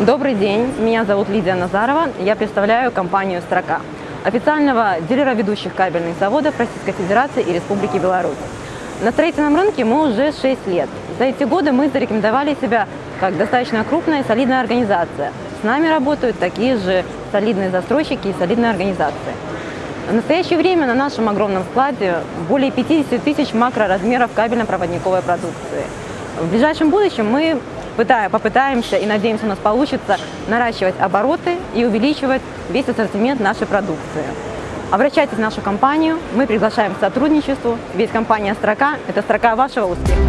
Добрый день, меня зовут Лидия Назарова, я представляю компанию «Строка», официального дилера ведущих кабельных заводов Российской Федерации и Республики Беларусь. На строительном рынке мы уже 6 лет. За эти годы мы зарекомендовали себя как достаточно крупная и солидная организация. С нами работают такие же солидные застройщики и солидные организации. В настоящее время на нашем огромном складе более 50 тысяч макроразмеров кабельно-проводниковой продукции. В ближайшем будущем мы попытаемся и надеемся, у нас получится наращивать обороты и увеличивать весь ассортимент нашей продукции. Обращайтесь в нашу компанию, мы приглашаем к сотрудничеству, ведь компания «Строка» – это строка вашего успеха.